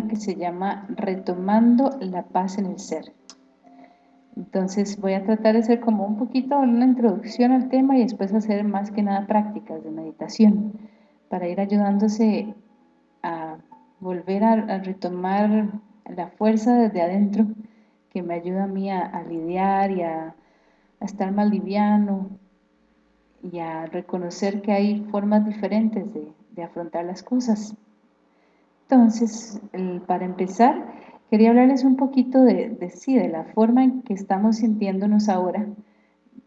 que se llama Retomando la paz en el ser. Entonces voy a tratar de hacer como un poquito una introducción al tema y después hacer más que nada prácticas de meditación para ir ayudándose a volver a, retomar la fuerza desde adentro que me ayuda a mí a, lidiar y a, estar más liviano y a reconocer que hay formas diferentes de afrontar las cosas. Entonces, para empezar, quería hablarles un poquito de, sí, de la forma en que estamos sintiéndonos ahora,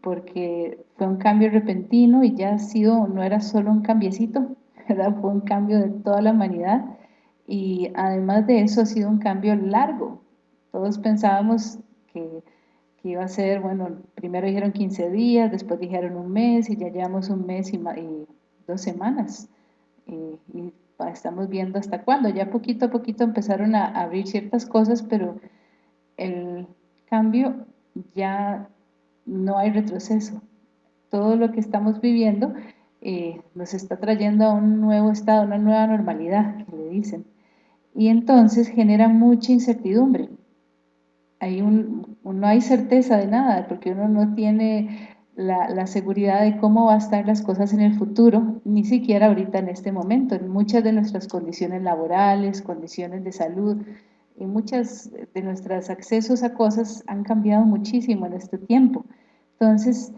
porque fue un cambio repentino y ya ha sido, no era solo un cambiecito, fue un cambio de toda la humanidad y además de eso ha sido un cambio largo. Todos pensábamos que, iba a ser, bueno, primero dijeron 15 días, después dijeron un mes y ya llevamos un mes y, dos semanas. y estamos viendo hasta cuándo. Ya poquito a poquito empezaron a abrir ciertas cosas, pero el cambio ya no hay retroceso. Todo lo que estamos viviendo eh, nos está trayendo a un nuevo estado, una nueva normalidad, que le dicen. Y entonces genera mucha incertidumbre. Hay un, no hay certeza de nada, porque uno no tiene la, seguridad de cómo va a estar las cosas en el futuro, ni siquiera ahorita en este momento, en muchas de nuestras condiciones laborales, condiciones de salud, y muchas de nuestros accesos a cosas han cambiado muchísimo en este tiempo. Entonces,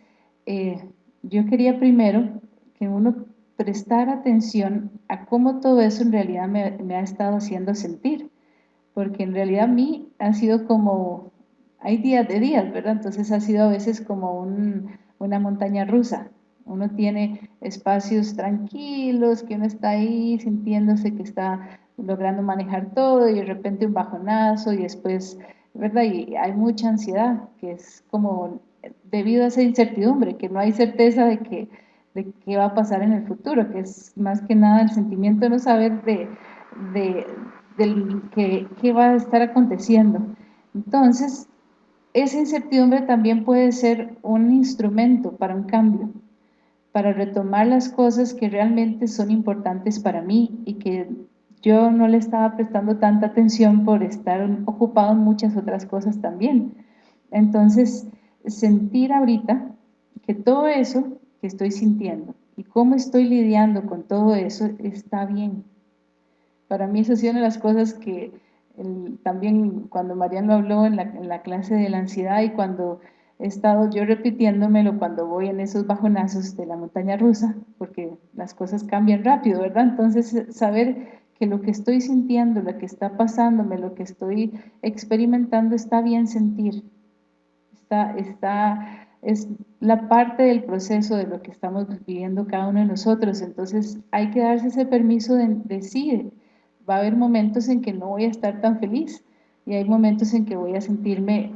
eh, yo quería primero que uno prestara atención a cómo todo eso en realidad me, me ha estado haciendo sentir, porque en realidad a mí ha sido como, hay días de días, ¿verdad? Entonces ha sido a veces como un, una montaña rusa. Uno tiene espacios tranquilos, que uno está ahí sintiéndose que está logrando manejar todo y de repente un bajonazo y después, ¿verdad? Y hay mucha ansiedad, que es como debido a esa incertidumbre, que no hay certeza de que de qué va a pasar en el futuro, que es más que nada el sentimiento de no saber de, de, qué va a estar aconteciendo. Entonces, esa incertidumbre también puede ser un instrumento para un cambio, para retomar las cosas que realmente son importantes para mí y que yo no le estaba prestando tanta atención por estar ocupado en muchas otras cosas también. Entonces, sentir ahorita que todo eso que estoy sintiendo y cómo estoy lidiando con todo eso está bien. Para mí eso es una de las cosas que también cuando Mariano habló en la, clase de la ansiedad y cuando he estado yo repitiéndomelo cuando voy en esos bajonazos de la montaña rusa, porque las cosas cambian rápido, ¿verdad? Entonces, saber que lo que estoy sintiendo, lo que está pasándome, lo que estoy experimentando, está bien sentir. Está, está, es la parte del proceso de lo que estamos viviendo cada uno de nosotros. Entonces, hay que darse ese permiso de, de sí, va a haber momentos en que no voy a estar tan feliz y hay momentos en que voy a sentirme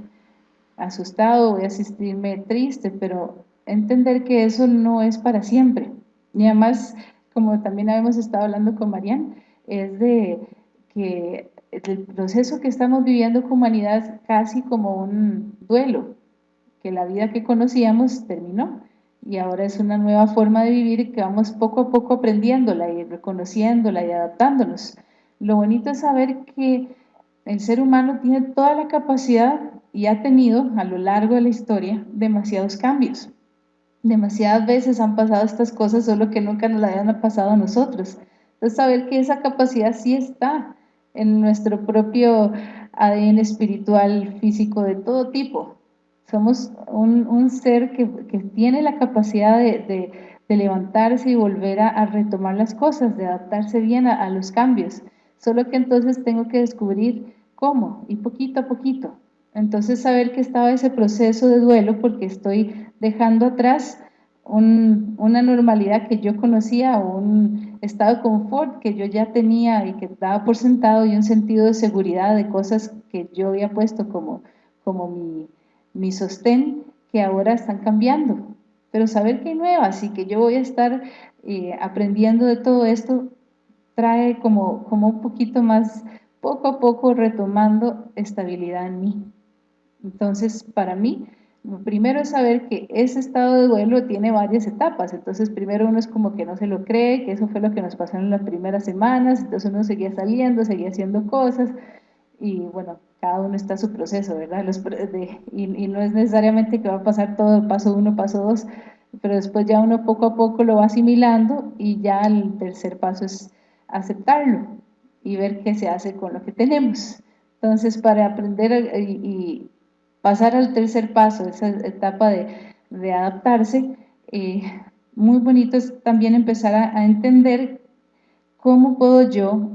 asustado, voy a sentirme triste, pero entender que eso no es para siempre. Y además, como también habíamos estado hablando con Marian, es de que el proceso que estamos viviendo como humanidad es casi como un duelo, que la vida que conocíamos terminó y ahora es una nueva forma de vivir que vamos poco a poco aprendiéndola y reconociéndola y adaptándonos. Lo bonito es saber que el ser humano tiene toda la capacidad y ha tenido a lo largo de la historia demasiados cambios. Demasiadas veces han pasado estas cosas, solo que nunca nos las hayan pasado a nosotros. Entonces saber que esa capacidad sí está en nuestro propio ADN espiritual, físico, de todo tipo. Somos un, ser que, tiene la capacidad de, levantarse y volver a, retomar las cosas, de adaptarse bien a los cambios. Solo que entonces tengo que descubrir cómo y poquito a poquito. Entonces saber que estaba ese proceso de duelo porque estoy dejando atrás una normalidad que yo conocía un estado de confort que yo ya tenía y que daba por sentado y un sentido de seguridad de cosas que yo había puesto como, como mi, mi sostén que ahora están cambiando. Pero saber que hay nuevas y que yo voy a estar eh, aprendiendo de todo esto trae como, como un poquito más, poco a poco retomando estabilidad en mí. Entonces, para mí, Primero es saber que ese estado de duelo tiene varias etapas, entonces primero uno es como que no se lo cree, que eso fue lo que nos pasó en las primeras semanas, entonces uno seguía saliendo, seguía haciendo cosas, y bueno, cada uno está a su proceso, ¿verdad? y, no es necesariamente que va a pasar todo paso uno, paso dos, pero después ya uno poco a poco lo va asimilando y ya el tercer paso es aceptarlo y ver qué se hace con lo que tenemos. Entonces, para aprender y, pasar al tercer paso, esa etapa de, adaptarse, eh, muy bonito es también empezar a entender cómo puedo yo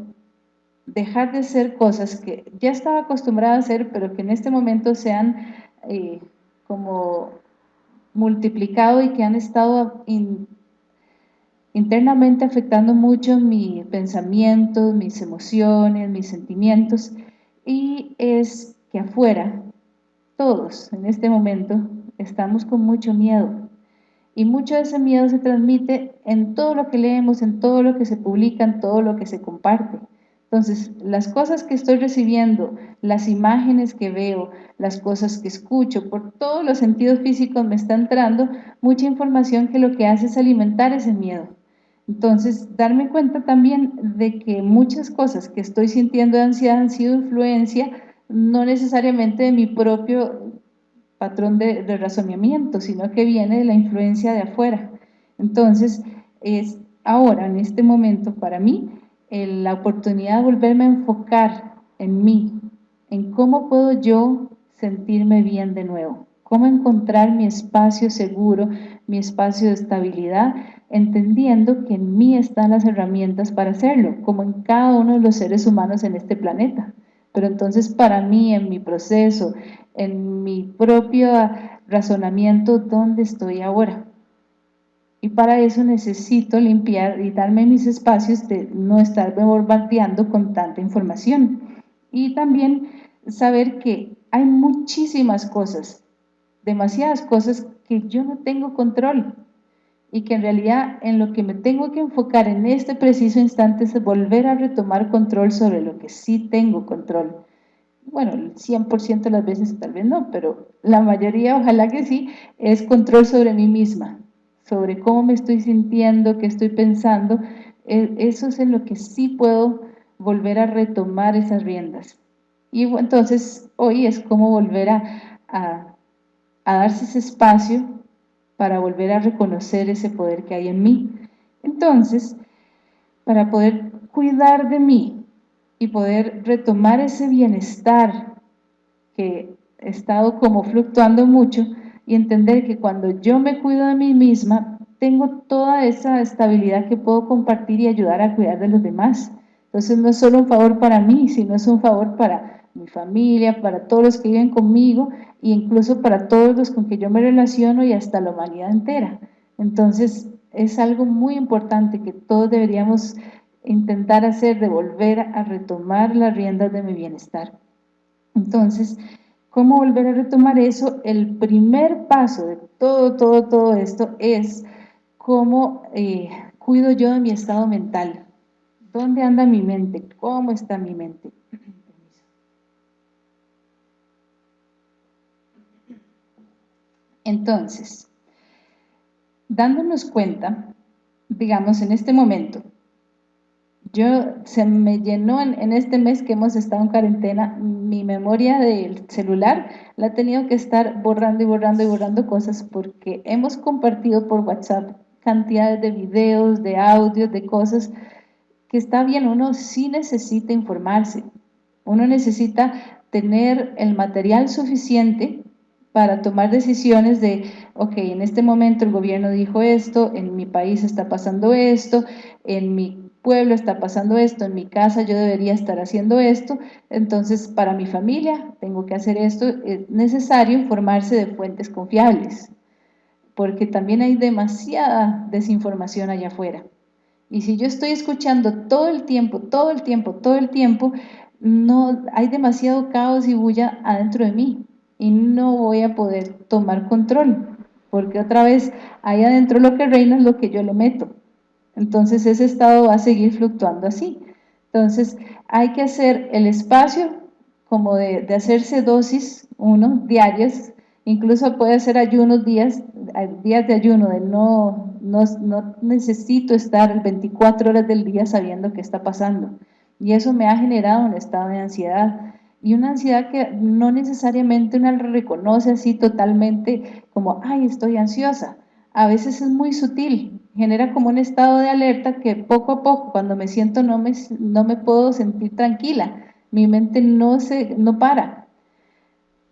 dejar de hacer cosas que ya estaba acostumbrada a hacer, pero que en este momento se han eh, como multiplicado y que han estado internamente afectando mucho mis pensamientos, mis emociones, mis sentimientos, y es que afuera, todos en este momento, estamos con mucho miedo, y mucho de ese miedo se transmite en todo lo que leemos, en todo lo que se publica, en todo lo que se comparte. Entonces, las cosas que estoy recibiendo, las imágenes que veo, las cosas que escucho, por todos los sentidos físicos me está entrando mucha información que lo que hace es alimentar ese miedo. Entonces, darme cuenta también de que muchas cosas que estoy sintiendo de ansiedad han sido influencia no necesariamente de mi propio patrón de, de razonamiento, sino que viene de la influencia de afuera. Entonces, es ahora, en este momento, para mí, la oportunidad de volverme a enfocar en mí, en cómo puedo yo sentirme bien de nuevo, cómo encontrar mi espacio seguro, mi espacio de estabilidad, entendiendo que en mí están las herramientas para hacerlo, como en cada uno de los seres humanos en este planeta. Pero entonces para mí, en mi proceso, en mi propio razonamiento, ¿dónde estoy ahora? Y para eso necesito limpiar y darme mis espacios de no estarme bombardeando con tanta información. Y también saber que hay muchísimas cosas, demasiadas cosas que yo no tengo control y que en realidad en lo que me tengo que enfocar en este preciso instante es volver a retomar control sobre lo que sí tengo control. Bueno, el 100% de las veces tal vez no, pero la mayoría, ojalá que sí, es control sobre mí misma, sobre cómo me estoy sintiendo, qué estoy pensando, e, eso es en lo que sí puedo volver a retomar esas riendas. Y entonces hoy es como volver a, a, darse ese espacio para volver a reconocer ese poder que hay en mí. Entonces, para poder cuidar de mí y poder retomar ese bienestar que he estado como fluctuando mucho, y entender que cuando yo me cuido de mí misma, tengo toda esa estabilidad que puedo compartir y ayudar a cuidar de los demás. Entonces no es solo un favor para mí, sino es un favor para mi familia, para todos los que viven conmigo e incluso para todos los con que yo me relaciono y hasta la humanidad entera. Entonces es algo muy importante que todos deberíamos intentar hacer, de volver a retomar las riendas de mi bienestar. Entonces, ¿Cómo volver a retomar eso? El primer paso de todo, todo, todo esto es cómo eh, cuido yo de mi estado mental. ¿Dónde anda mi mente? ¿Cómo está mi mente? Entonces, dándonos cuenta, digamos, en este momento, yo se me llenó en, este mes que hemos estado en cuarentena, mi memoria del celular la he tenido que estar borrando y borrando y borrando cosas porque hemos compartido por WhatsApp cantidades de videos, de audios, de cosas que está bien, uno sí necesita informarse, uno necesita tener el material suficiente para tomar decisiones de, ok, en este momento el gobierno dijo esto, en mi país está pasando esto, en mi pueblo está pasando esto, en mi casa yo debería estar haciendo esto, entonces para mi familia tengo que hacer esto, es necesario informarse de fuentes confiables, porque también hay demasiada desinformación allá afuera. Y si yo estoy escuchando todo el tiempo, todo el tiempo, todo el tiempo, no hay demasiado caos y bulla adentro de mí y no voy a poder tomar control, porque otra vez ahí adentro lo que reina es lo que yo le meto. Entonces ese estado va a seguir fluctuando así. Entonces hay que hacer el espacio como de, hacerse dosis, uno, diarias, incluso puede ser ayunos días, días de ayuno, de no, no, no necesito estar 24 horas del día sabiendo qué está pasando. Y eso me ha generado un estado de ansiedad. Y una ansiedad que no necesariamente uno reconoce así totalmente como, ay, estoy ansiosa. A veces es muy sutil, genera como un estado de alerta que poco a poco, cuando me siento, no me, no me puedo sentir tranquila. Mi mente no, se, no para.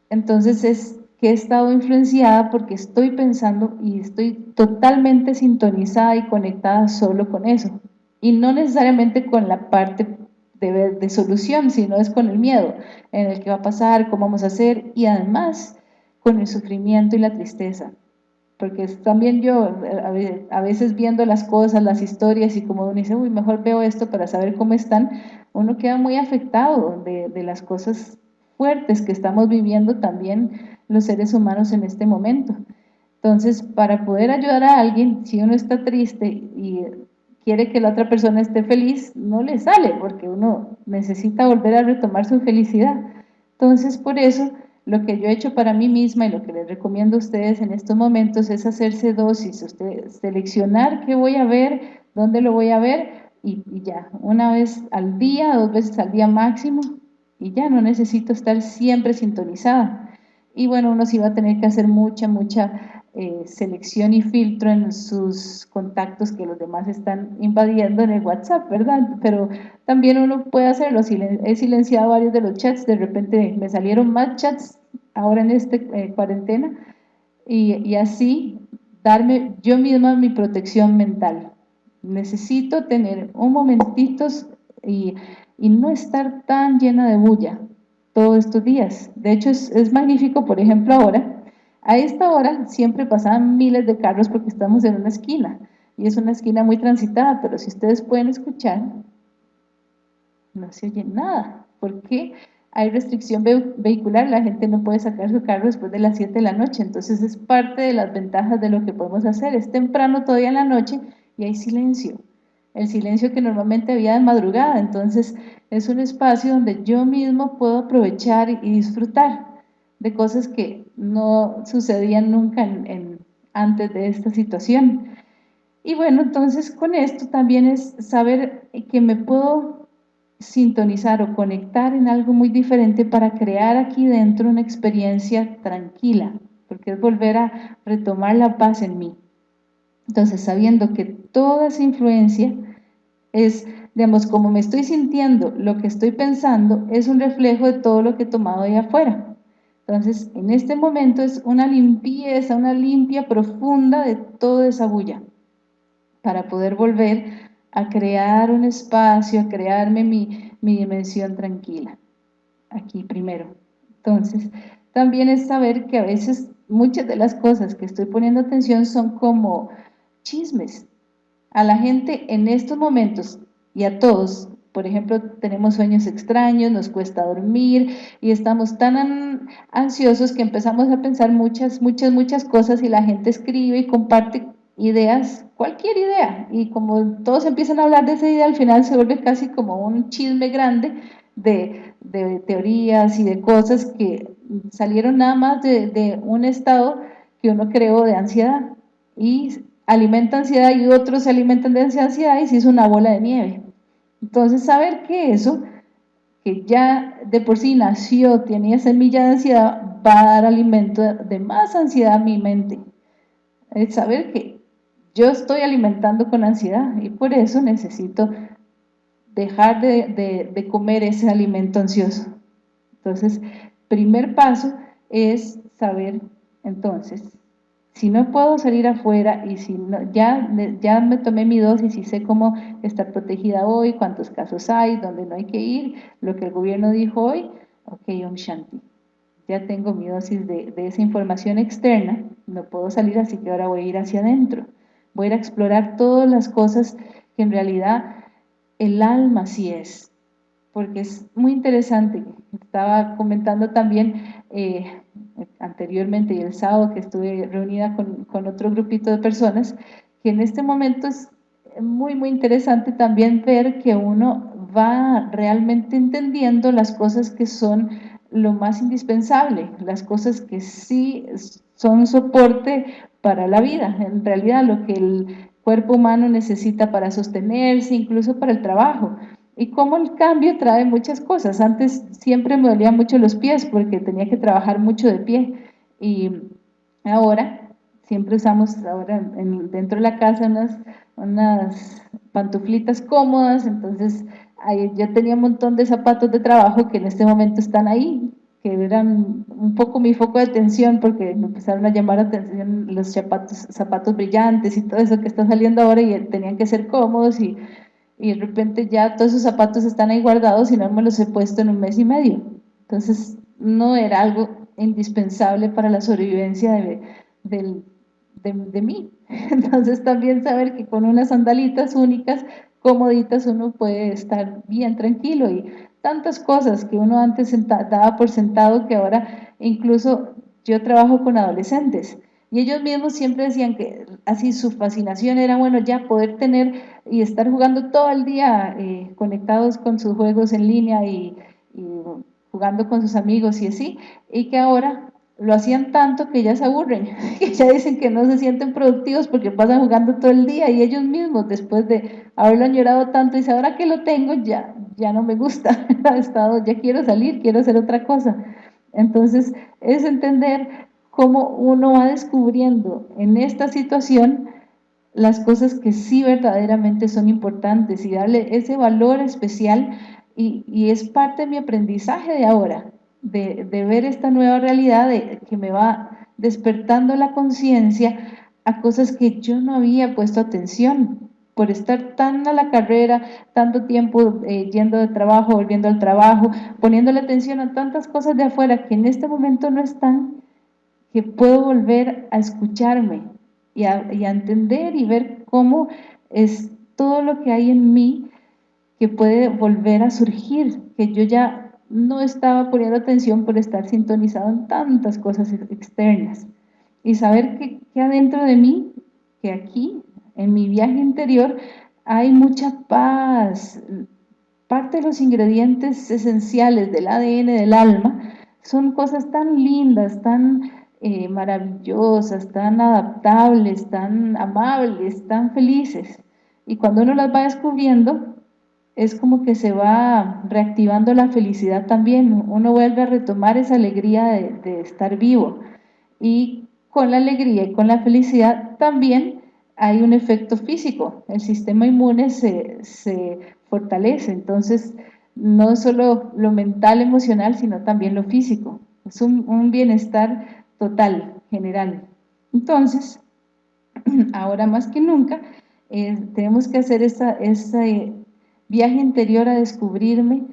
Entonces es que he estado influenciada porque estoy pensando y estoy totalmente sintonizada y conectada solo con eso. Y no necesariamente con la parte de, de solución, sino es con el miedo, en el que va a pasar, cómo vamos a hacer, y además con el sufrimiento y la tristeza porque también yo a veces viendo las cosas, las historias y como uno dice, uy, mejor veo esto para saber cómo están, uno queda muy afectado de, de las cosas fuertes que estamos viviendo también los seres humanos en este momento. Entonces, para poder ayudar a alguien, si uno está triste y quiere que la otra persona esté feliz, no le sale, porque uno necesita volver a retomar su felicidad. Entonces, por eso lo que yo he hecho para mí misma y lo que les recomiendo a ustedes en estos momentos es hacerse dosis, usted, seleccionar qué voy a ver, dónde lo voy a ver y, ya, una vez al día, dos veces al día máximo y ya no necesito estar siempre sintonizada. Y bueno, uno sí va a tener que hacer mucha, mucha eh, selección y filtro en sus contactos que los demás están invadiendo en el WhatsApp, ¿verdad? Pero también uno puede hacerlo, he silenciado varios de los chats, de repente me salieron más chats ahora en esta eh, cuarentena, y, así darme yo misma mi protección mental. Necesito tener un momentito y, y no estar tan llena de bulla todos estos días. De hecho, es, es magnífico, por ejemplo, ahora, a esta hora siempre pasaban miles de carros porque estamos en una esquina y es una esquina muy transitada, pero si ustedes pueden escuchar, no se oye nada, porque hay restricción vehicular, la gente no puede sacar su carro después de las 7 de la noche, entonces es parte de las ventajas de lo que podemos hacer, es temprano todavía en la noche y hay silencio, el silencio que normalmente había de madrugada, entonces es un espacio donde yo mismo puedo aprovechar y disfrutar de cosas que no sucedían nunca en, antes de esta situación. Y bueno, entonces con esto también es saber que me puedo sintonizar o conectar en algo muy diferente para crear aquí dentro una experiencia tranquila, porque es volver a retomar la paz en mí. Entonces, sabiendo que toda esa influencia es, digamos, como me estoy sintiendo, lo que estoy pensando, es un reflejo de todo lo que he tomado ahí afuera. Entonces, en este momento es una limpieza, una limpia profunda de toda esa bulla, para poder volver a crear un espacio, a crearme mi, mi dimensión tranquila. Aquí primero. Entonces, también es saber que a veces muchas de las cosas que estoy poniendo atención son como chismes. A la gente en estos momentos y a todos por ejemplo, tenemos sueños extraños, nos cuesta dormir y estamos tan ansiosos que empezamos a pensar muchas, muchas, muchas cosas y la gente escribe y comparte ideas, cualquier idea, y como todos empiezan a hablar de esa idea, al final se vuelve casi como un chisme grande de, teorías y de cosas que salieron nada más de, de un estado que uno creó de ansiedad y alimenta ansiedad y otros se alimentan de ansiedad y se hizo una bola de nieve. Entonces, saber que eso, que ya de por sí nació, tenía semilla de ansiedad, va a dar alimento de más ansiedad a mi mente. Es saber que yo estoy alimentando con ansiedad y por eso necesito dejar de, de comer ese alimento ansioso. Entonces, primer paso es saber, entonces, si no puedo salir afuera y si no, ya, ya me tomé mi dosis y sé cómo estar protegida hoy, cuántos casos hay, dónde no hay que ir, lo que el gobierno dijo hoy, ok, Om Shanti, ya tengo mi dosis de, de esa información externa, no puedo salir, así que ahora voy a ir hacia adentro, voy a ir a explorar todas las cosas que en realidad el alma sí es, porque es muy interesante, estaba comentando también eh, anteriormente y el sábado que estuve reunida con, otro grupito de personas, que en este momento es muy, muy interesante también ver que uno va realmente entendiendo las cosas que son lo más indispensable, las cosas que sí son soporte para la vida, en realidad lo que el cuerpo humano necesita para sostenerse, incluso para el trabajo. Y cómo el cambio trae muchas cosas. Antes siempre me dolían mucho los pies porque tenía que trabajar mucho de pie. Y ahora, siempre usamos ahora dentro de la casa unas, unas pantuflitas cómodas, entonces yo tenía un montón de zapatos de trabajo que en este momento están ahí, que eran un poco mi foco de atención porque me empezaron a llamar la atención los zapatos, zapatos brillantes y todo eso que está saliendo ahora y tenían que ser cómodos y, y de repente ya todos esos zapatos están ahí guardados y no me los he puesto en un mes y medio. Entonces no era algo indispensable para la sobrevivencia de, de, de mí. Entonces también saber que con unas sandalitas únicas, comoditas, uno puede estar bien tranquilo y tantas cosas que uno antes daba por sentado que ahora incluso yo trabajo con adolescentes y ellos mismos siempre decían que así su fascinación era, bueno, ya poder tener y estar jugando todo el día eh, conectados con sus juegos en línea y, y, jugando con sus amigos y así, y que ahora lo hacían tanto que ya se aburren, que ya dicen que no se sienten productivos porque pasan jugando todo el día y ellos mismos después de haberlo añorado tanto, dicen, ahora que lo tengo ya, ya no me gusta, estado, ya quiero salir, quiero hacer otra cosa. Entonces es entender cómo uno va descubriendo en esta situación las cosas que sí verdaderamente son importantes y darle ese valor especial y, es parte de mi aprendizaje de ahora, de, de ver esta nueva realidad de, que me va despertando la conciencia a cosas que yo no había puesto atención. Por estar tan a la carrera, tanto tiempo eh, yendo de trabajo, volviendo al trabajo, poniéndole atención a tantas cosas de afuera que en este momento no están, que puedo volver a escucharme y a, y a entender y ver cómo es todo lo que hay en mí que puede volver a surgir, que yo ya no estaba poniendo atención por estar sintonizado en tantas cosas externas. Y saber que, que adentro de mí, que aquí, en mi viaje interior, hay mucha paz. Parte de los ingredientes esenciales del ADN del alma son cosas tan lindas, tan eh, maravillosas, tan adaptables, tan amables, tan felices. Y cuando uno las va descubriendo, es como que se va reactivando la felicidad también, uno vuelve a retomar esa alegría de, estar vivo. Y con la alegría y con la felicidad también hay un efecto físico, el sistema inmune se, se fortalece, entonces no solo lo mental, emocional, sino también lo físico, es un, bienestar total, general. Entonces, ahora más que nunca, eh, tenemos que hacer esa viaje interior a descubrirme,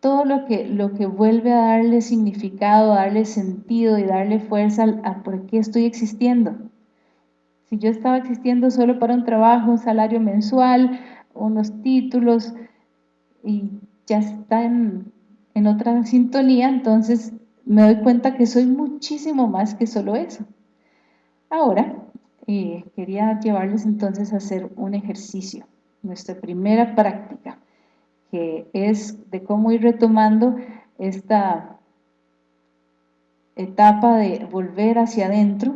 todo lo que, lo que vuelve a darle significado, a darle sentido y darle fuerza a por qué estoy existiendo. Si yo estaba existiendo solo para un trabajo, un salario mensual, unos títulos, y ya está en, en otra sintonía, entonces me doy cuenta que soy muchísimo más que solo eso. Ahora, eh, quería llevarles entonces a hacer un ejercicio nuestra primera práctica, que es de cómo ir retomando esta etapa de volver hacia adentro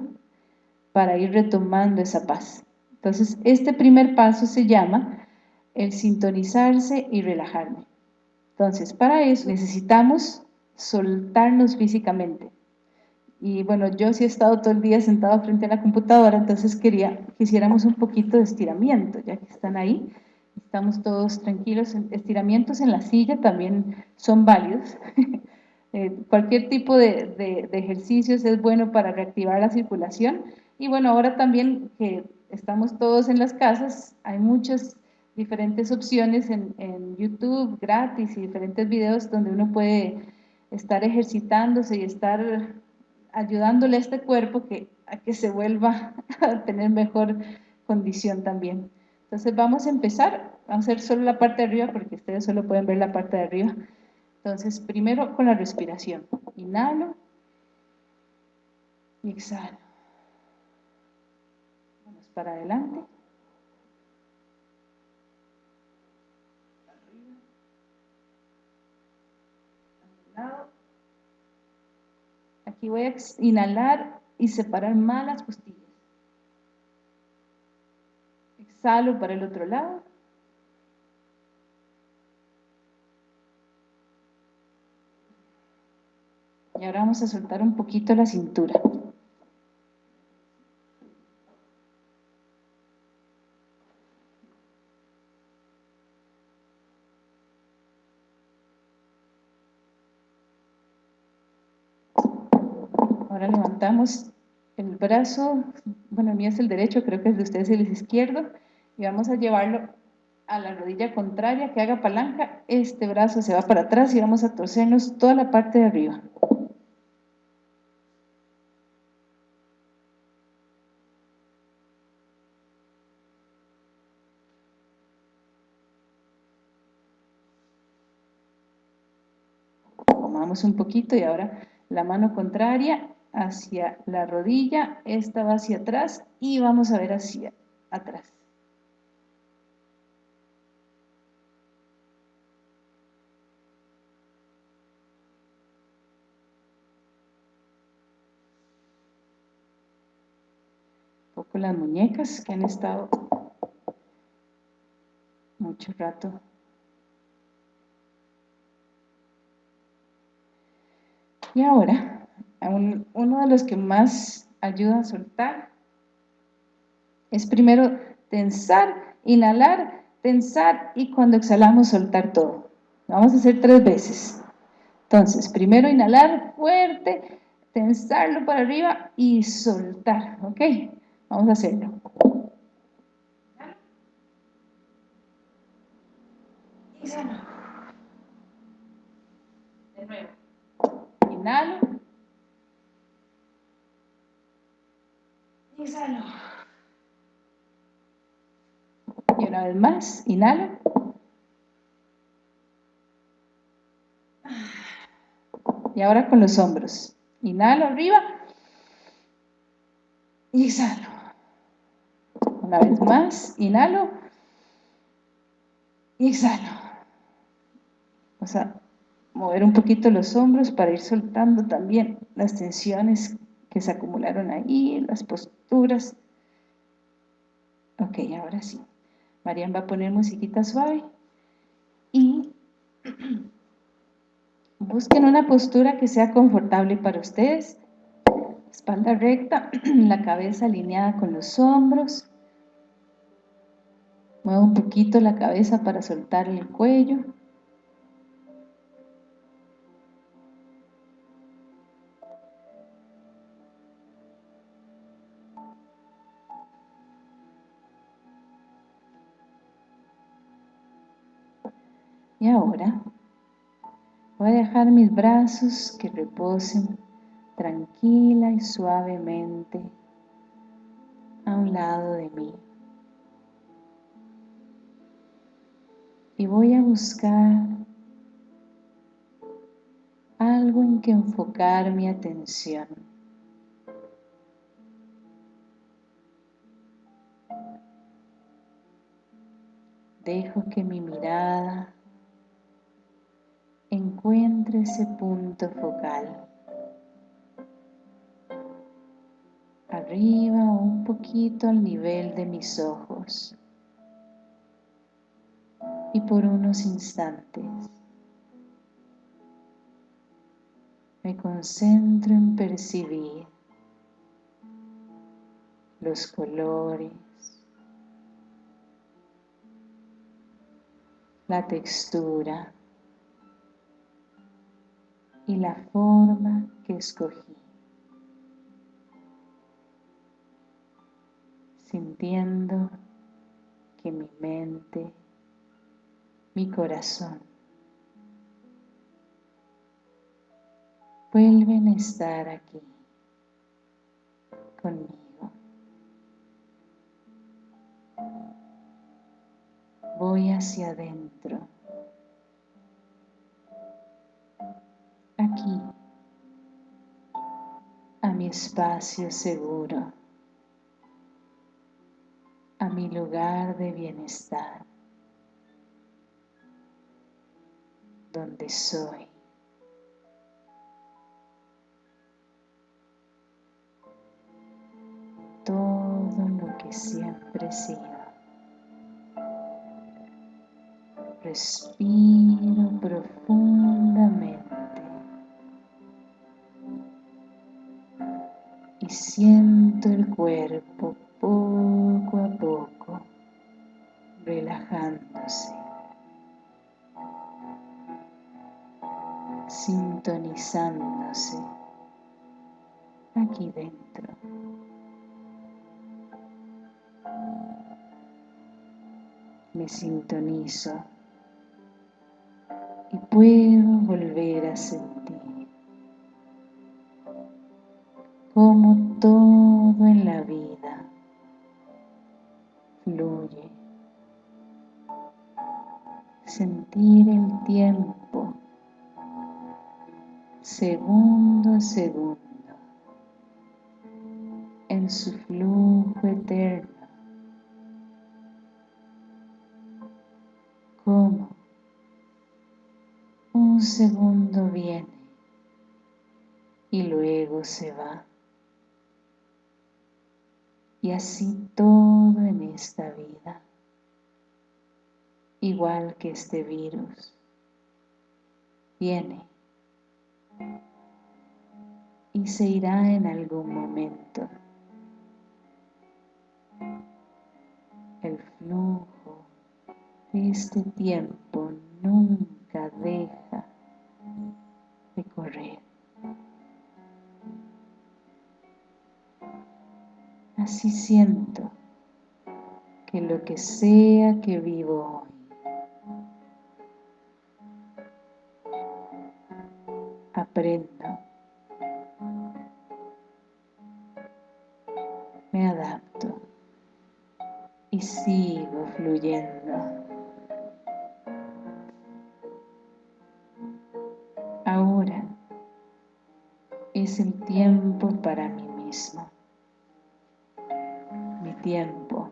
para ir retomando esa paz. Entonces, este primer paso se llama el sintonizarse y relajarme. Entonces, para eso necesitamos soltarnos físicamente. Y bueno, yo sí he estado todo el día sentado frente a la computadora, entonces quería que hiciéramos un poquito de estiramiento, ya que están ahí. Estamos todos tranquilos. Estiramientos en la silla también son válidos. Eh, cualquier tipo de, de, ejercicios es bueno para reactivar la circulación. Y bueno, ahora también que estamos todos en las casas, hay muchas diferentes opciones en, en YouTube gratis y diferentes videos donde uno puede estar ejercitándose y estar ayudándole a este cuerpo que, a que se vuelva a tener mejor condición también. Entonces vamos a empezar, vamos a hacer solo la parte de arriba porque ustedes solo pueden ver la parte de arriba. Entonces primero con la respiración, inhalo y exhalo. Vamos para adelante. Arriba. A un lado Aquí voy a inhalar y separar más las costillas. Exhalo para el otro lado. Y ahora vamos a soltar un poquito la cintura. Ahora levantamos el brazo, bueno, el mío es el derecho, creo que el de ustedes es el izquierdo, y vamos a llevarlo a la rodilla contraria, que haga palanca, este brazo se va para atrás y vamos a torcernos toda la parte de arriba. Tomamos un poquito y ahora la mano contraria hacia la rodilla, esta va hacia atrás y vamos a ver hacia atrás. Un poco las muñecas que han estado mucho rato y ahora uno de los que más ayuda a soltar es primero tensar, inhalar, tensar y cuando exhalamos soltar todo. vamos a hacer tres veces. Entonces, primero inhalar fuerte, tensarlo para arriba y soltar, ¿ok? Vamos a hacerlo. De nuevo. Inhalo. Exhalo. Y una vez más, inhalo. Y ahora con los hombros. Inhalo arriba. Y exhalo. Una vez más, inhalo. Y exhalo. Vamos a mover un poquito los hombros para ir soltando también las tensiones que se acumularon ahí, las posturas. Ok, ahora sí. Marian va a poner musiquita suave y busquen una postura que sea confortable para ustedes. Espalda recta, la cabeza alineada con los hombros. Muevo un poquito la cabeza para soltar el cuello. Ahora voy a dejar mis brazos que reposen tranquila y suavemente a un lado de mí. Y voy a buscar algo en que enfocar mi atención. Dejo que mi mirada encuentre ese punto focal. Arriba un poquito al nivel de mis ojos. Y por unos instantes me concentro en percibir los colores, la textura, y la forma que escogí. Sintiendo que mi mente, mi corazón, vuelven a estar aquí conmigo. Voy hacia adentro mi espacio seguro, a mi lugar de bienestar, donde soy. todo lo que siempre he sido. Respiro profundamente. Y siento el cuerpo poco a poco relajándose, sintonizándose aquí dentro. Me sintonizo y puedo volver a sentir como todo en la vida fluye. Sentir el tiempo segundo a segundo en su flujo eterno. Como un segundo viene y luego se va. Así todo en esta vida, igual que este virus, viene y se irá en algún momento. El flujo de este tiempo nunca deja de correr. Así siento que lo que sea que vivo hoy aprendo, me adapto y sigo fluyendo. Ahora es el tiempo para mí mismo, mi tiempo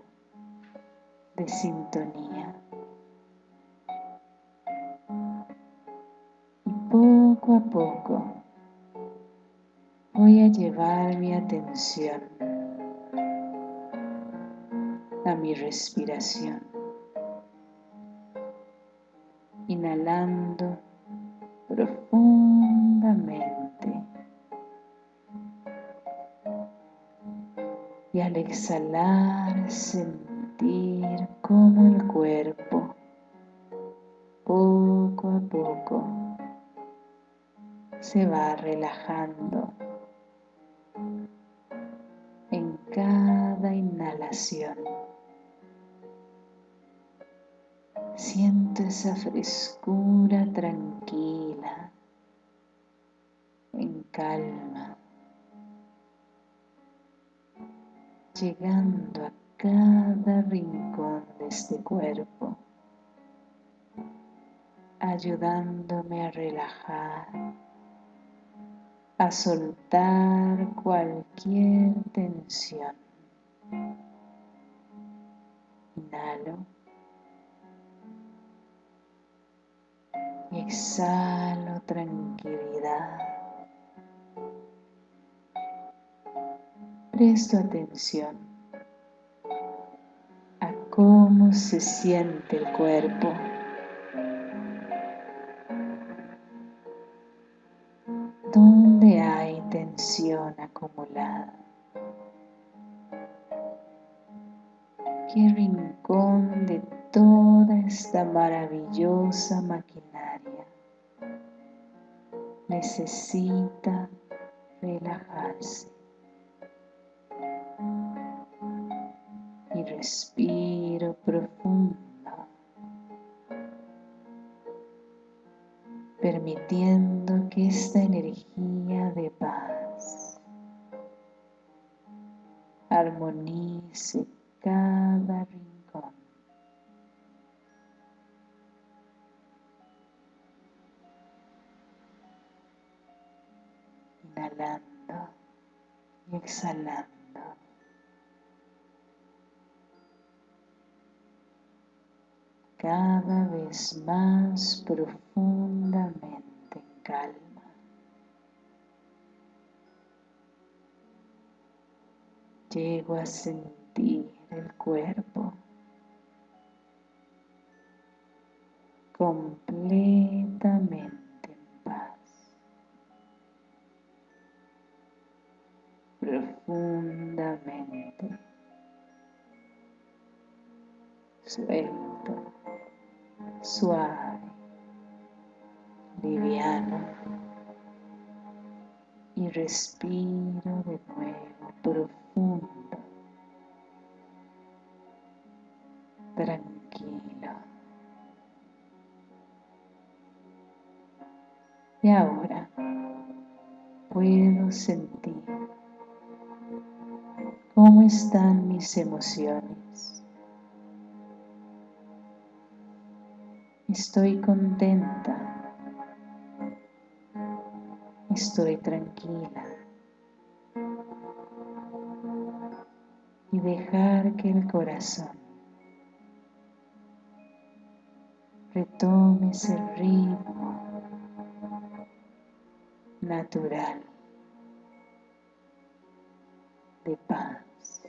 de sintonía. Y poco a poco voy a llevar mi atención a mi respiración, inhalando profundamente exhalar sentir como el cuerpo poco a poco se va relajando en cada inhalación. Siento esa frescura tranquila, en calma, llegando a cada rincón de este cuerpo, ayudándome a relajar, a soltar cualquier tensión. Inhalo. y exhalo tranquilidad. Presto atención a cómo se siente el cuerpo. ¿Dónde hay tensión acumulada? ¿Qué rincón de toda esta maravillosa maquinaria necesita relajarse. Respiro profundo, permitiendo que esta energía de paz armonice cada rincón inhalando y exhalando. Cada vez más profundamente en calma. llego a sentir el cuerpo completamente respiro de nuevo profundo, tranquilo. Y ahora puedo sentir cómo están mis emociones. Estoy contenta. Estoy tranquila. Y dejar que el corazón retome ese ritmo natural de paz.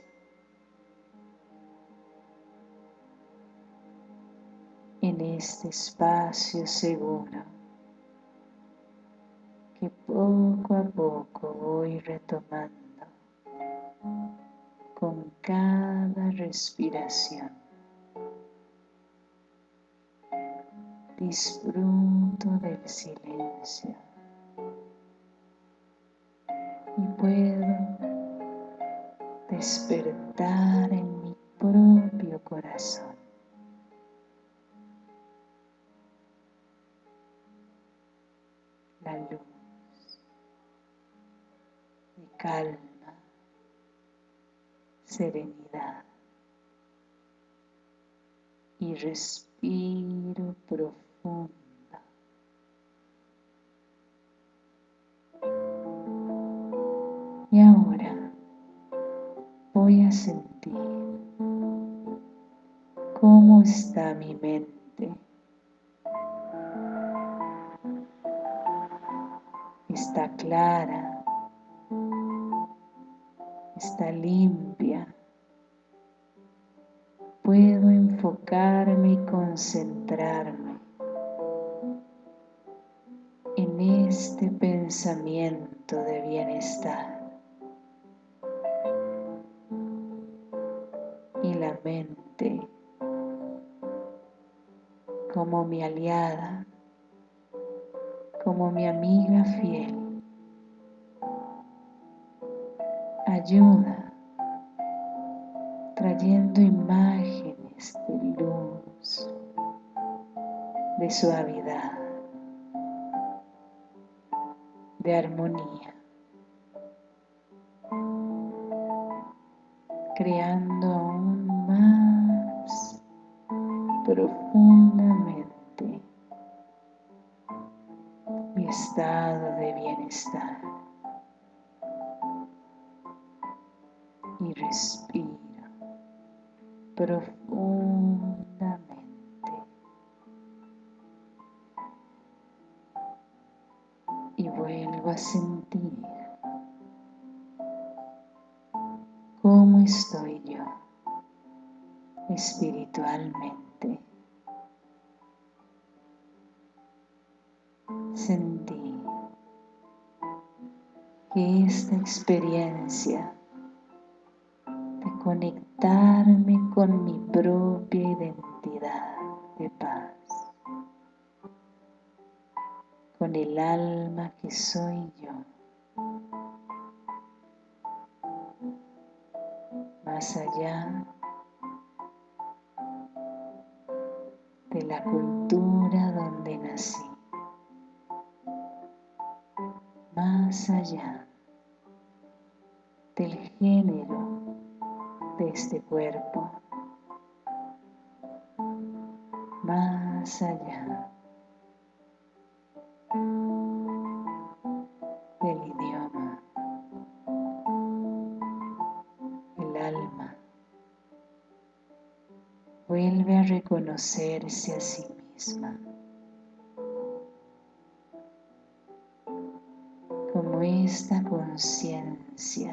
En este espacio seguro poco a poco voy retomando con cada respiración. Disfruto del silencio y puedo despertar en mi propio corazón. De calma, serenidad. Y respiro profundo Y ahora voy a sentir cómo está mi mente. Está clara, está limpia. Puedo enfocarme y concentrarme en este pensamiento de bienestar. mente como mi aliada, como mi amiga fiel. Ayuda trayendo imágenes de luz, de suavidad, de armonía. Espiritualmente. Sentí que esta experiencia de conectarme con mi propia identidad de paz, con el alma que soy yo, más allá de la cultura donde nací, más allá del género de este cuerpo, reconocerse a sí misma. Como esta conciencia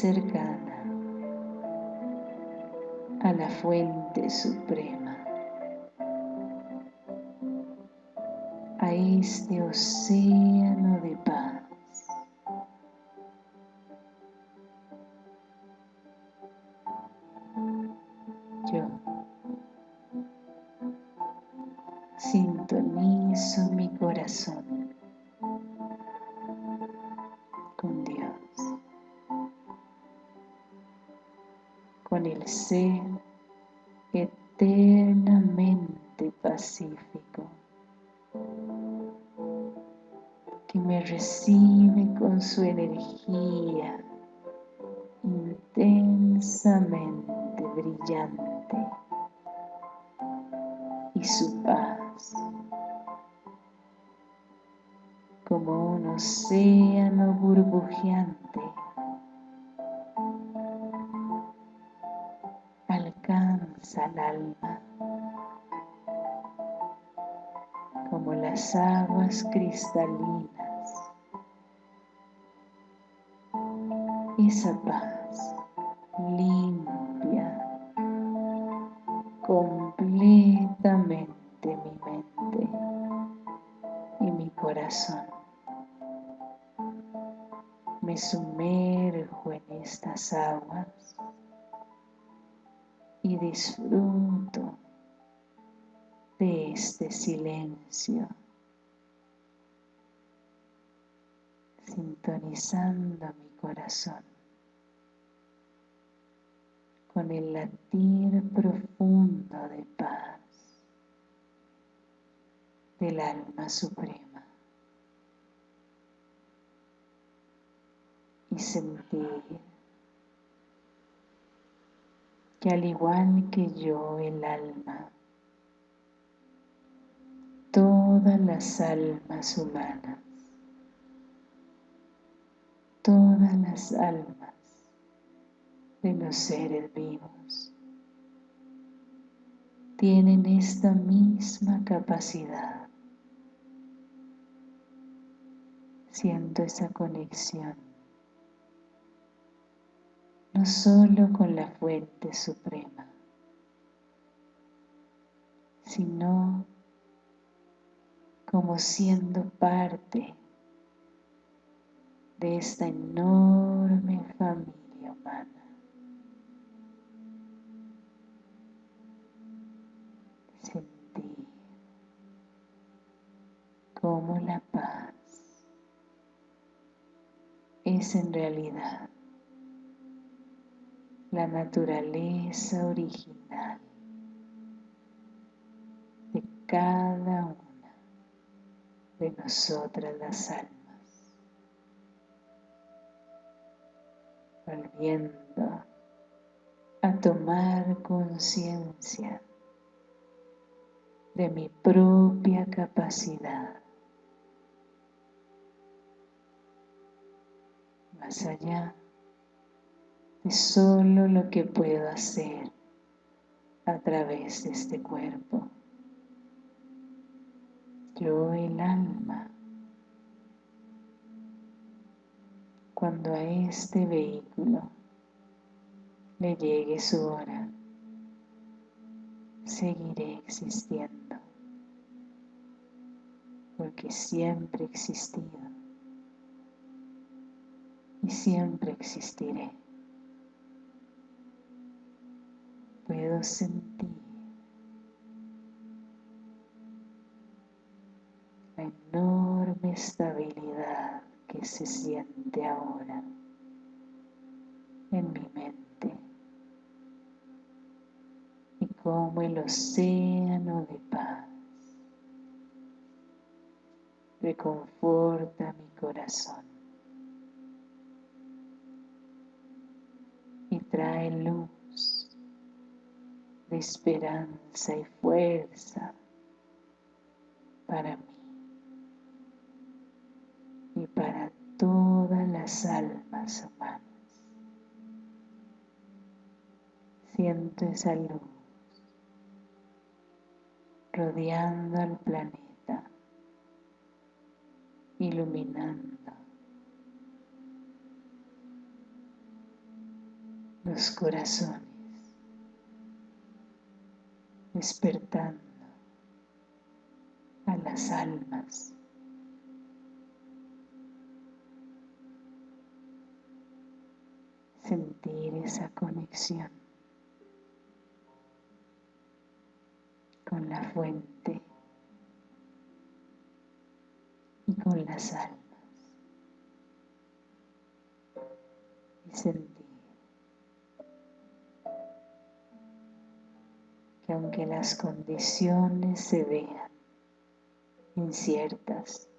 cercana a la fuente suprema, a este océano de paz. Las aguas cristalinas esa paz limpia completamente mi mente y mi corazón. Me sumerjo en estas aguas y disfruto de este silencio, sintonizando mi corazón con el latir profundo de paz del alma suprema y sentir que al igual que yo el alma todas las almas humanas todas las almas de los seres vivos tienen esta misma capacidad. Siento esa conexión, no solo con la fuente suprema, sino como siendo parte de esta enorme familia humana. como la paz es en realidad la naturaleza original de cada una de nosotras las almas, volviendo a tomar conciencia de mi propia capacidad más allá de solo lo que puedo hacer a través de este cuerpo. Yo cuando a este vehículo le llegue su hora, seguiré existiendo, porque siempre he existido y siempre existiré. Puedo sentir la enorme estabilidad que se siente ahora en mi mente y como el océano de paz reconforta mi corazón y trae luz de esperanza y fuerza para y para todas las almas humanas. Siento esa luz rodeando al planeta, iluminando los corazones, despertando a las almas. Sentir esa conexión. con la fuente y con las almas y sentir que aunque las condiciones se vean inciertas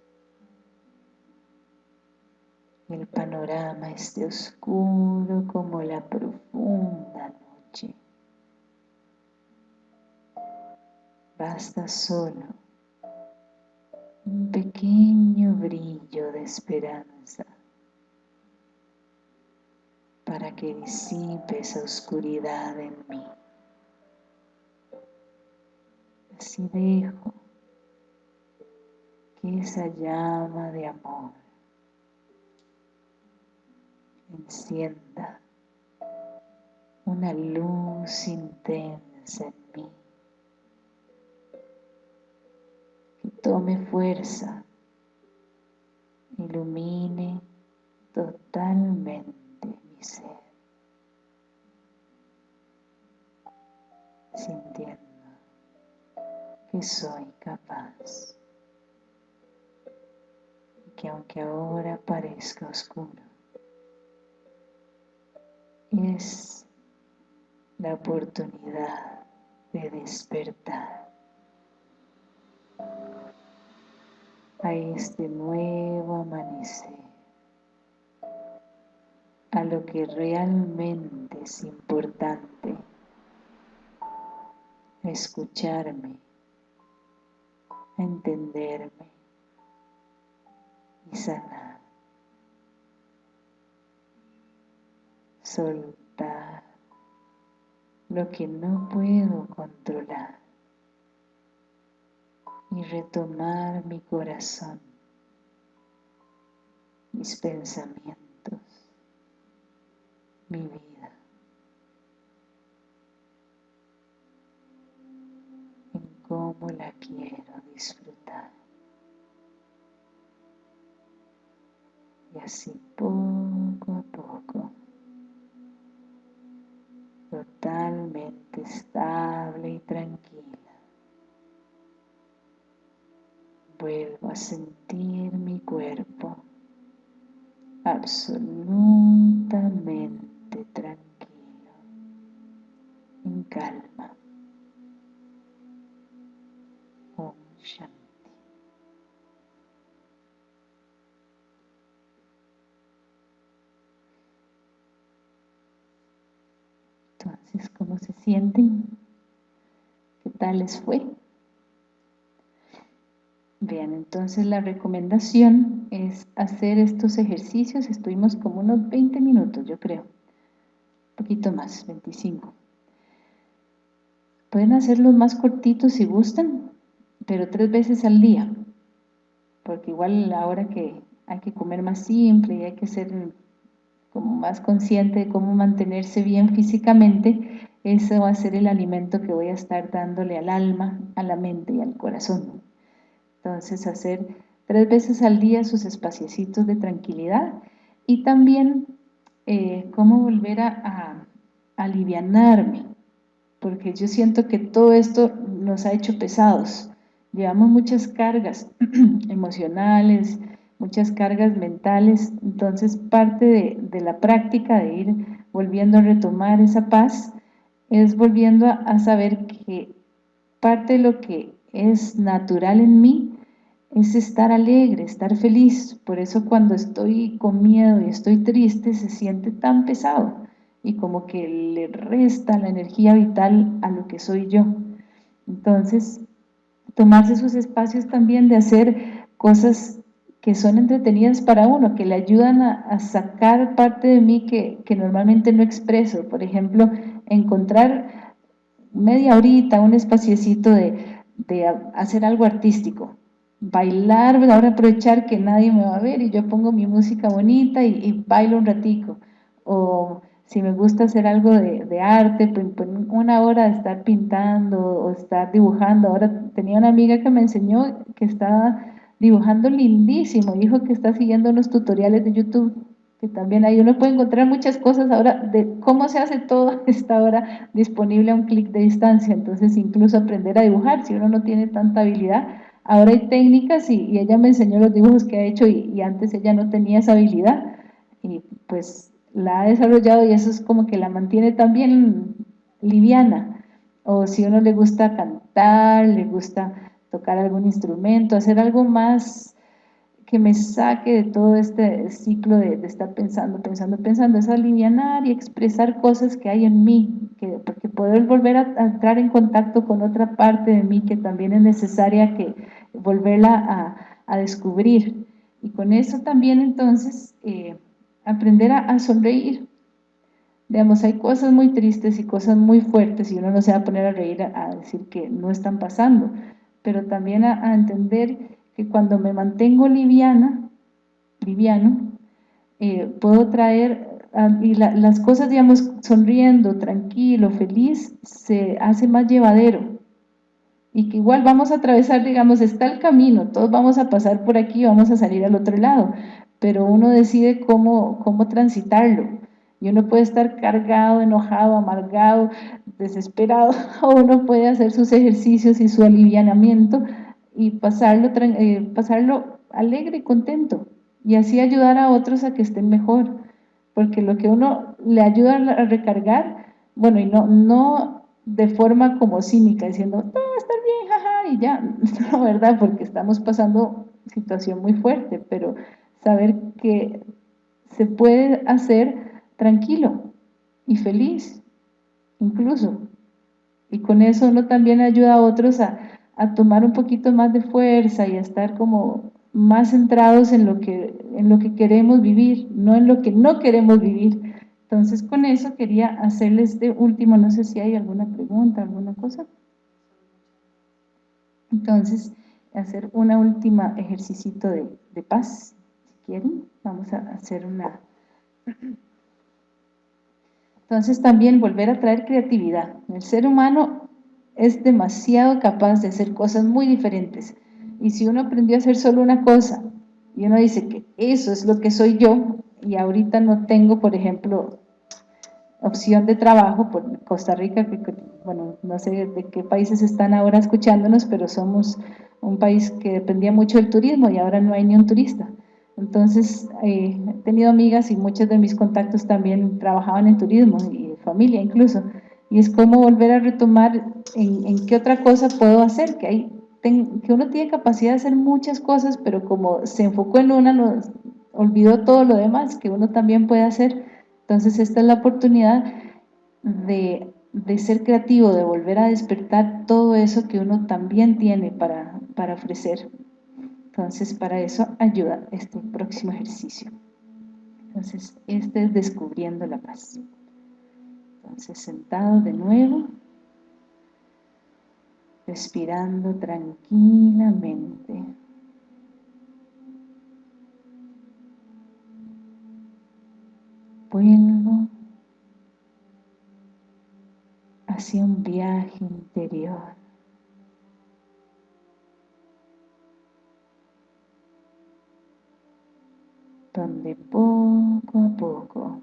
el panorama esté oscuro como la profunda noche basta solo un pequeño brillo de esperanza para que disipe esa oscuridad en mí. Así dejo que esa llama de amor encienda una luz intensa en mí. Tome fuerza, ilumine totalmente mi ser, sintiendo que soy capaz y que aunque ahora parezca oscuro, es la oportunidad de despertar a este nuevo amanecer, a lo que realmente es importante, escucharme, entenderme y sanar, soltar lo que no puedo controlar y retomar mi corazón, mis pensamientos, mi vida. En cómo la quiero disfrutar. Y así poco a poco, totalmente estable y tranquila, vuelvo a sentir mi cuerpo absolutamente tranquilo, en calma. Om Shanti. Entonces, ¿cómo se sienten? ¿Qué tal les fue? Bien, entonces la recomendación es hacer estos ejercicios, estuvimos como unos 20 minutos yo creo, un poquito más, 25. Pueden hacerlos más cortitos si gustan, pero tres veces al día, porque igual ahora que hay que comer más simple y hay que ser como más consciente de cómo mantenerse bien físicamente, ese va a ser el alimento que voy a estar dándole al alma, a la mente y al corazón. Entonces hacer tres veces al día sus espaciecitos de tranquilidad y también eh, cómo volver a, a, alivianarme, porque yo siento que todo esto nos ha hecho pesados. Llevamos muchas cargas emocionales, muchas cargas mentales, entonces parte de, de, la práctica de ir volviendo a retomar esa paz es volviendo a, saber que parte de lo que es natural en mí es estar alegre, estar feliz. Por eso cuando estoy con miedo y estoy triste se siente tan pesado y como que le resta la energía vital a lo que soy yo. Entonces, tomarse esos espacios también de hacer cosas que son entretenidas para uno, que le ayudan a, sacar parte de mí que, que, normalmente no expreso. Por ejemplo, encontrar media horita, un espaciecito de, de hacer algo artístico. Bailar, ahora aprovechar que nadie me va a ver y yo pongo mi música bonita y, y bailo un ratico. O si me gusta hacer algo de, arte, pues, pues, una hora de estar pintando o estar dibujando. Ahora tenía una amiga que me enseñó que estaba dibujando lindísimo, dijo que está siguiendo unos tutoriales de YouTube, que también ahí uno puede encontrar muchas cosas ahora de cómo se hace todo, está ahora disponible a un clic de distancia, entonces incluso aprender a dibujar, si uno no tiene tanta habilidad, ahora hay técnicas y, ella me enseñó los dibujos que ha hecho y, y antes ella no tenía esa habilidad, y pues la ha desarrollado y eso es como que la mantiene también liviana. O si uno le gusta cantar, le gusta tocar algún instrumento, hacer algo más que me saque de todo este ciclo de, estar pensando, pensando, pensando, es alivianar y expresar cosas que hay en mí, que, porque poder volver a, entrar en contacto con otra parte de mí que también es necesaria que volverla a, descubrir. Y con eso también entonces... Eh, aprender a, sonreír. Digamos, hay cosas muy tristes y cosas muy fuertes y uno no se va a poner a reír a, decir que no están pasando, pero también a, entender que cuando me mantengo liviana, liviano, eh, puedo traer, y las cosas, digamos, sonriendo, tranquilo, feliz, se hace más llevadero. Y que igual vamos a atravesar, digamos, está el camino, todos vamos a pasar por aquí, vamos a salir al otro lado, pero uno decide cómo, cómo transitarlo. Y uno puede estar cargado, enojado, amargado, desesperado, o uno puede hacer sus ejercicios y su alivianamiento y pasarlo, eh, pasarlo alegre y contento, y así ayudar a otros a que estén mejor, porque lo que uno le ayuda a recargar, bueno, y no, no de forma como cínica, diciendo, todo estar bien, jaja, y ya, no, ¿verdad? Porque estamos pasando situación muy fuerte, pero saber que se puede hacer tranquilo y feliz, incluso. Y con eso uno también ayuda a otros a, tomar un poquito más de fuerza y a estar como más centrados en lo, que, en lo que queremos vivir, no en lo que no queremos vivir. Entonces con eso quería hacerles de último, no sé si hay alguna pregunta, alguna cosa. Entonces, hacer una última ejercicio de, de paz quieren, vamos a hacer una... Entonces también volver a traer creatividad. El ser humano es demasiado capaz de hacer cosas muy diferentes. Y si uno aprendió a hacer solo una cosa, y uno dice que eso es lo que soy yo, y ahorita no tengo, por ejemplo, opción de trabajo por Costa Rica, que, bueno, no sé de qué países están ahora escuchándonos, pero somos un país que dependía mucho del turismo y ahora no hay ni un turista. Entonces, eh, he tenido amigas y muchos de mis contactos también trabajaban en turismo, y familia incluso, y es como volver a retomar en, qué otra cosa puedo hacer, que, hay, que uno tiene capacidad de hacer muchas cosas, pero como se enfocó en una, nos olvidó todo lo demás que uno también puede hacer. Entonces, esta es la oportunidad de, de ser creativo, de volver a despertar todo eso que uno también tiene para, para ofrecer. Entonces, para eso ayuda este próximo ejercicio. Entonces, este es descubriendo la paz. Entonces, sentado de nuevo, respirando tranquilamente. Vuelvo hacia un viaje interior. donde poco a poco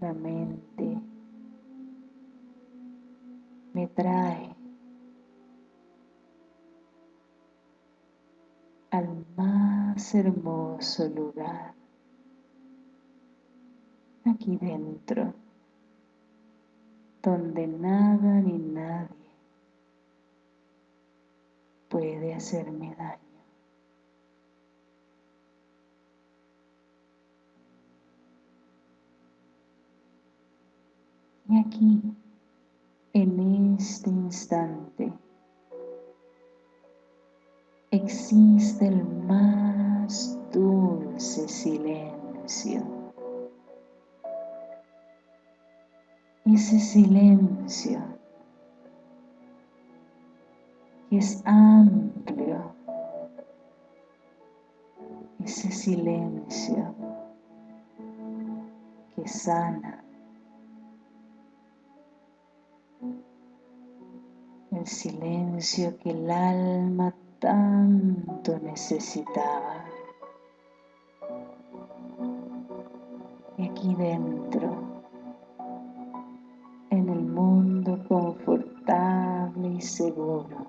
la mente me trae al más hermoso lugar aquí dentro donde nada ni nadie puede hacerme daño. Aquí, en este instante, existe el más dulce silencio. Ese silencio que es amplio, ese silencio que sana, el silencio que el alma tanto necesitaba. Y aquí dentro, en el mundo confortable y seguro,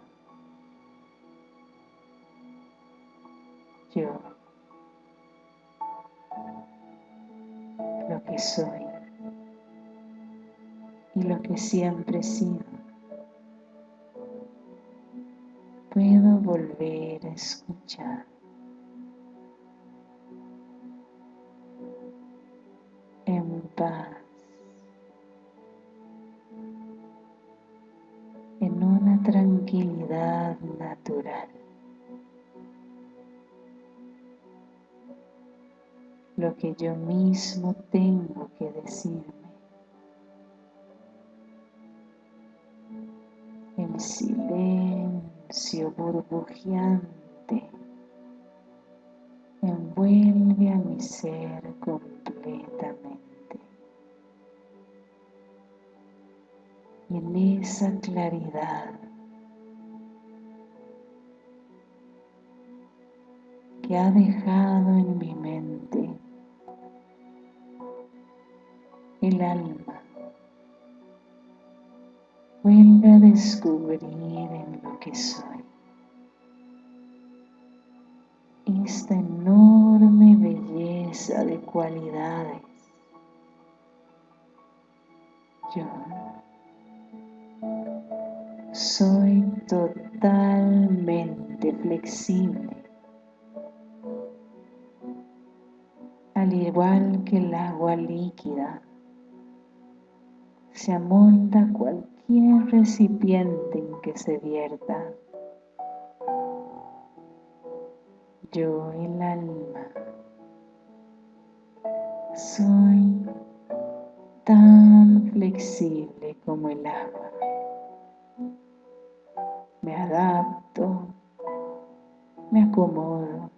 yo, lo que soy y lo que siempre he sido. Volver a escuchar. En paz. En una tranquilidad natural. Lo que yo mismo tengo que decirme. En silencio burbujeante envuelve a mi ser completamente. Y en esa claridad que ha dejado en mi mente el alma vuelve a descubrir que soy esta enorme belleza de cualidades. Yo soy totalmente flexible, al igual que el agua líquida se amolda cualquier recipiente en que se vierta. Yo, el alma, soy tan flexible como el agua. Me adapto, me acomodo,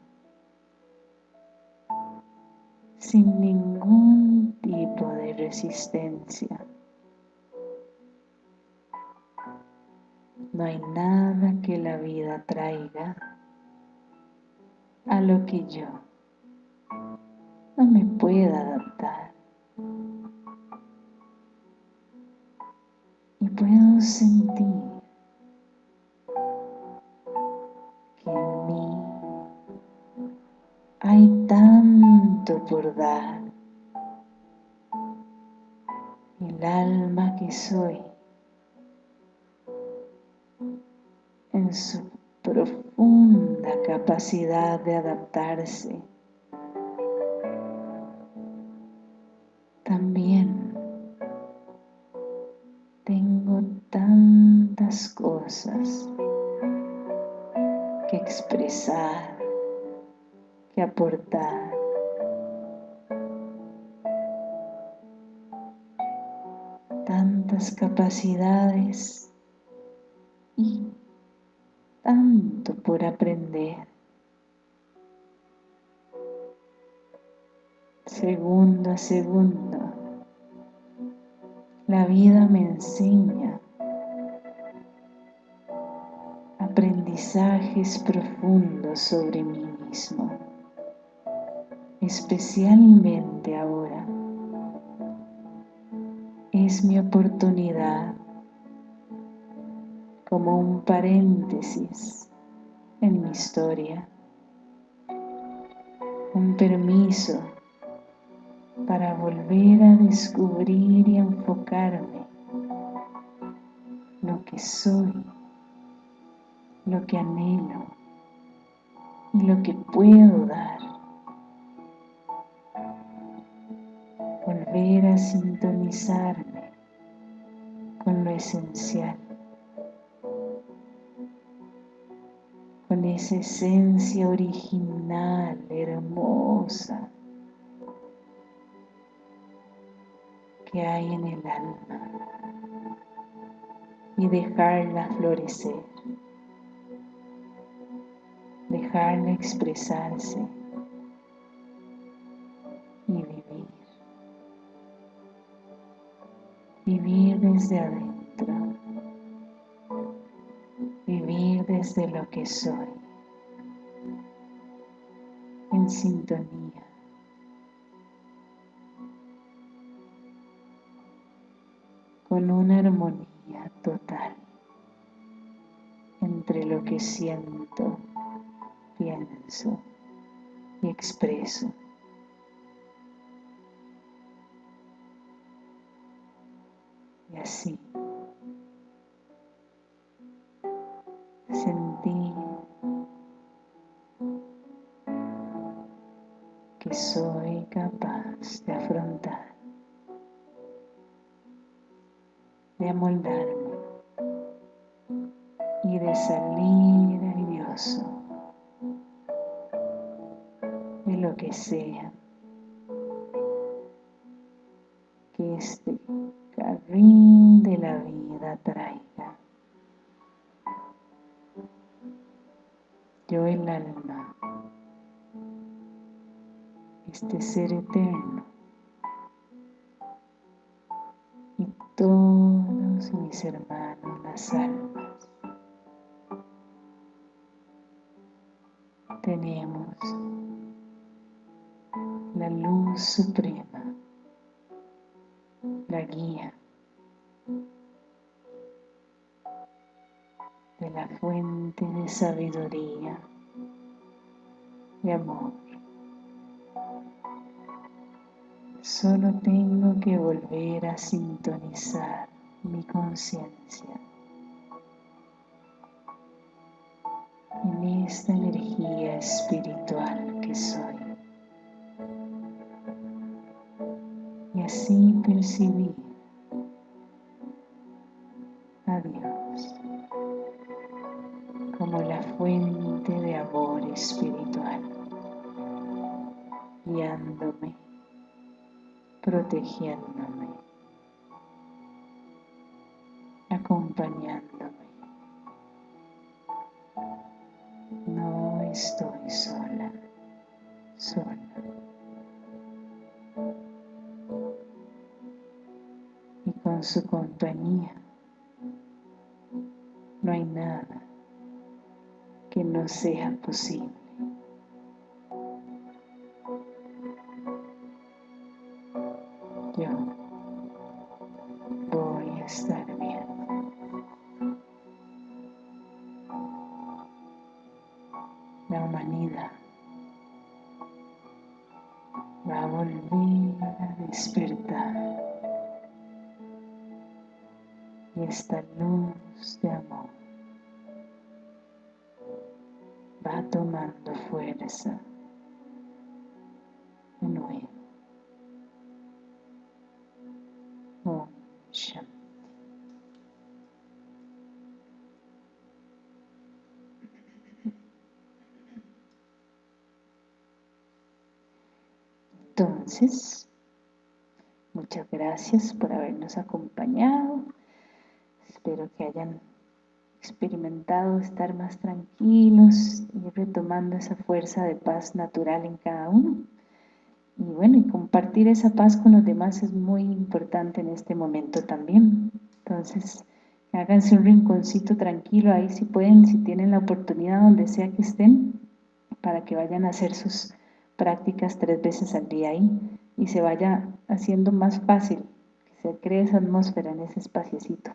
sin ningún tipo de resistencia. No hay nada que la vida traiga a lo que yo no me pueda adaptar. Y puedo sentir que en mí hay tanto por dar. El alma que soy su profunda capacidad de adaptarse. También tengo tantas cosas que expresar, que aportar. Tantas capacidades Segundo a segundo, la vida me enseña aprendizajes profundos sobre mí mismo, especialmente ahora. Es mi oportunidad como un paréntesis en mi historia, un permiso para volver a descubrir y enfocarme lo que soy, lo que anhelo y lo que puedo dar. Volver a sintonizarme con lo esencial, esa esencia original, hermosa, que hay en el alma y dejarla florecer, dejarla expresarse y vivir. Vivir desde adentro, vivir desde lo que soy, sintonía con una armonía total entre lo que siento, pienso y expreso. Y así de sabiduría y amor. Solo tengo que volver a sintonizar mi conciencia en esta energía espiritual que soy. Y así percibir sola, sola. Y con su compañía no hay nada que no sea posible. Muchas gracias por habernos acompañado espero que hayan experimentado estar más tranquilos y retomando esa fuerza de paz natural en cada uno. Y bueno, y compartir esa paz con los demás es muy importante en este momento también. Entonces, háganse un rinconcito tranquilo ahí si pueden, si tienen la oportunidad donde sea que estén, para que vayan a hacer sus prácticas tres veces al día ahí y se vaya haciendo más fácil, que se cree esa atmósfera en ese espaciecito.